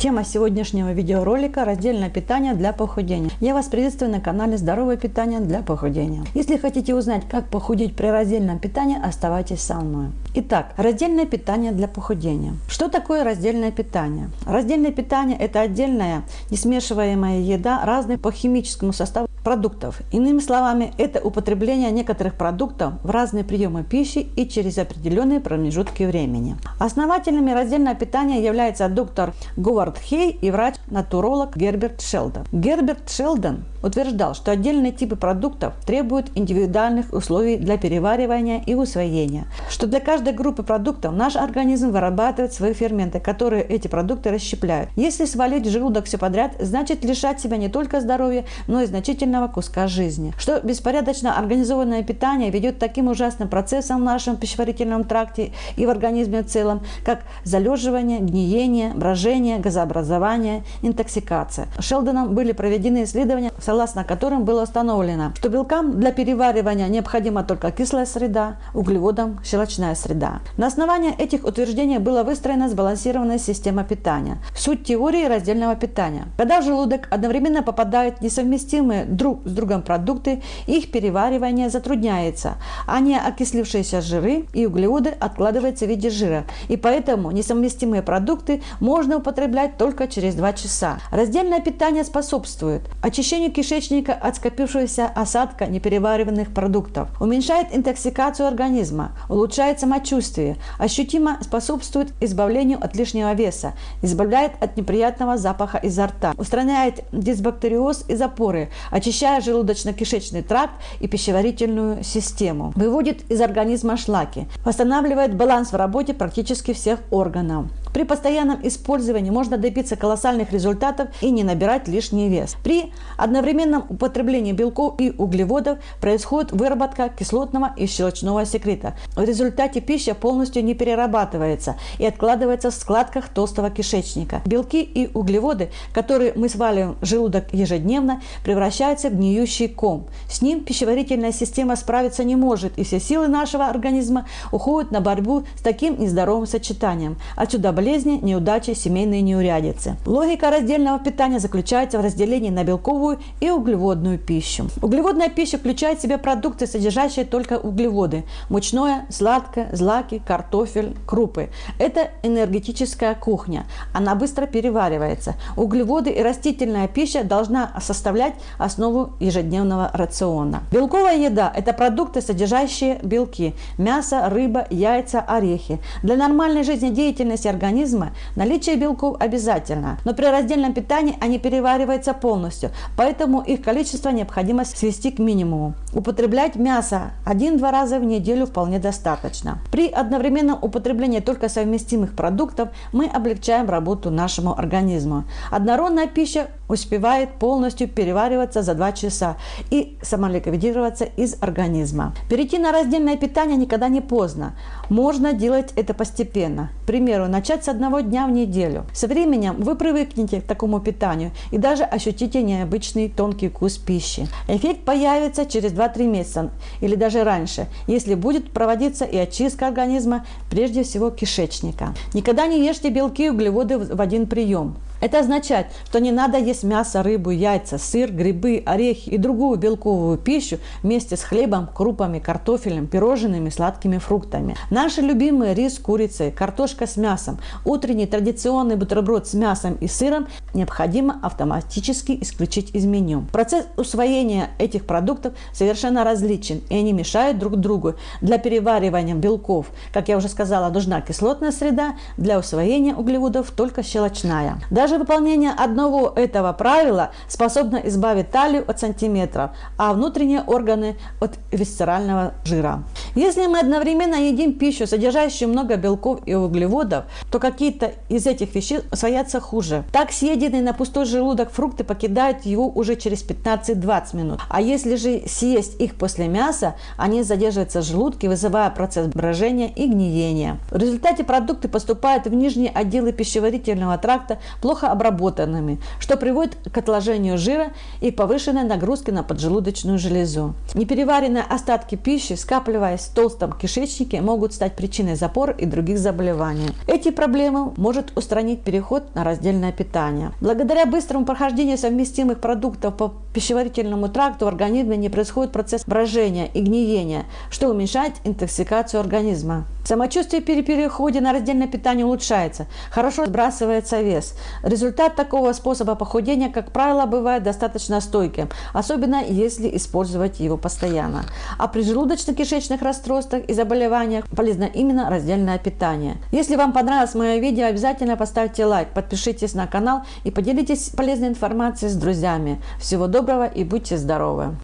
Тема сегодняшнего видеоролика – раздельное питание для похудения. Я вас приветствую на канале «Здоровое питание для похудения». Если хотите узнать, как похудеть при раздельном питании, оставайтесь со мной. Итак, раздельное питание для похудения. Что такое раздельное питание? Раздельное питание – это отдельная несмешиваемая еда разных по химическому составу продуктов. Иными словами, это употребление некоторых продуктов в разные приемы пищи и через определенные промежутки времени. Основателями раздельного питания является доктор Говард Хей и врач-натуролог Герберт Шелдон. Герберт Шелдон утверждал, что отдельные типы продуктов требуют индивидуальных условий для переваривания и усвоения, что для каждой группы продуктов наш организм вырабатывает свои ферменты, которые эти продукты расщепляют. Если свалить желудок все подряд, значит лишать себя не только здоровья, но и значительного куска жизни. Что беспорядочно организованное питание ведет к таким ужасным процессам в нашем пищеварительном тракте и в организме в целом, как залеживание, гниение, брожение, газообразование, интоксикация. Шелдоном были проведены исследования согласно которым было установлено, что белкам для переваривания необходима только кислая среда, углеводам – щелочная среда. На основании этих утверждений была выстроена сбалансированная система питания. Суть теории раздельного питания. Когда в желудок одновременно попадают несовместимые друг с другом продукты, их переваривание затрудняется, а не окислившиеся жиры и углеводы откладываются в виде жира, и поэтому несовместимые продукты можно употреблять только через 2 часа. Раздельное питание способствует очищению кишечника от скопившегося осадка неперевариванных продуктов, уменьшает интоксикацию организма, улучшает самочувствие, ощутимо способствует избавлению от лишнего веса, избавляет от неприятного запаха изо рта, устраняет дисбактериоз и запоры, очищая желудочно-кишечный тракт и пищеварительную систему, выводит из организма шлаки, восстанавливает баланс в работе практически всех органов. При постоянном использовании можно добиться колоссальных результатов и не набирать лишний вес. При одновременном употреблении белков и углеводов происходит выработка кислотного и щелочного секрета. В результате пища полностью не перерабатывается и откладывается в складках толстого кишечника. Белки и углеводы, которые мы сваливаем в желудок ежедневно, превращаются в гниющий ком. С ним пищеварительная система справиться не может, и все силы нашего организма уходят на борьбу с таким нездоровым сочетанием. Отсюда болезни, неудачи, семейные неурядицы. Логика раздельного питания заключается в разделении на белковую и углеводную пищу. Углеводная пища включает в себя продукты, содержащие только углеводы. Мучное, сладкое, злаки, картофель, крупы. Это энергетическая кухня. Она быстро переваривается. Углеводы и растительная пища должна составлять основу ежедневного рациона. Белковая еда – это продукты, содержащие белки. Мясо, рыба, яйца, орехи. Для нормальной жизнедеятельности организма организма наличие белков обязательно, но при раздельном питании они перевариваются полностью, поэтому их количество необходимо свести к минимуму. Употреблять мясо один-два раза в неделю вполне достаточно. При одновременном употреблении только совместимых продуктов мы облегчаем работу нашему организму. Однородная пища успевает полностью перевариваться за 2 часа и самоликвидироваться из организма. Перейти на раздельное питание никогда не поздно. Можно делать это постепенно. К примеру, начать с одного дня в неделю. Со временем вы привыкнете к такому питанию и даже ощутите необычный тонкий вкус пищи. Эффект появится через 2-3 месяца или даже раньше, если будет проводиться и очистка организма, прежде всего кишечника. Никогда не ешьте белки и углеводы в один прием. Это означает, что не надо есть мясо, рыбу, яйца, сыр, грибы, орехи и другую белковую пищу вместе с хлебом, крупами, картофелем, пирожными, сладкими фруктами. Наши любимые рис с курицей, картошка с мясом, утренний традиционный бутерброд с мясом и сыром необходимо автоматически исключить из меню. Процесс усвоения этих продуктов совершенно различен, и они мешают друг другу. Для переваривания белков, как я уже сказала, нужна кислотная среда, для усвоения углеводов только щелочная. Даже даже выполнение одного этого правила способно избавить талию от сантиметров, а внутренние органы от висцерального жира. Если мы одновременно едим пищу, содержащую много белков и углеводов, то какие-то из этих веществ усвоятся хуже. Так съеденные на пустой желудок фрукты покидают его уже через 15-20 минут. А если же съесть их после мяса, они задерживаются в желудке, вызывая процесс брожения и гниения. В результате продукты поступают в нижние отделы пищеварительного тракта, плохо обработанными, что приводит к отложению жира и повышенной нагрузке на поджелудочную железу. Непереваренные остатки пищи, скапливаясь в толстом кишечнике, могут стать причиной запор и других заболеваний. Эти проблемы может устранить переход на раздельное питание. Благодаря быстрому прохождению совместимых продуктов по пищеварительному тракту в организме не происходит процесс брожения и гниения, что уменьшает интоксикацию организма. Самочувствие при переходе на раздельное питание улучшается, хорошо сбрасывается вес. Результат такого способа похудения, как правило, бывает достаточно стойким, особенно если использовать его постоянно. А при желудочно-кишечных расстройствах и заболеваниях полезно именно раздельное питание. Если вам понравилось мое видео, обязательно поставьте лайк, подпишитесь на канал и поделитесь полезной информацией с друзьями. Всего доброго и будьте здоровы!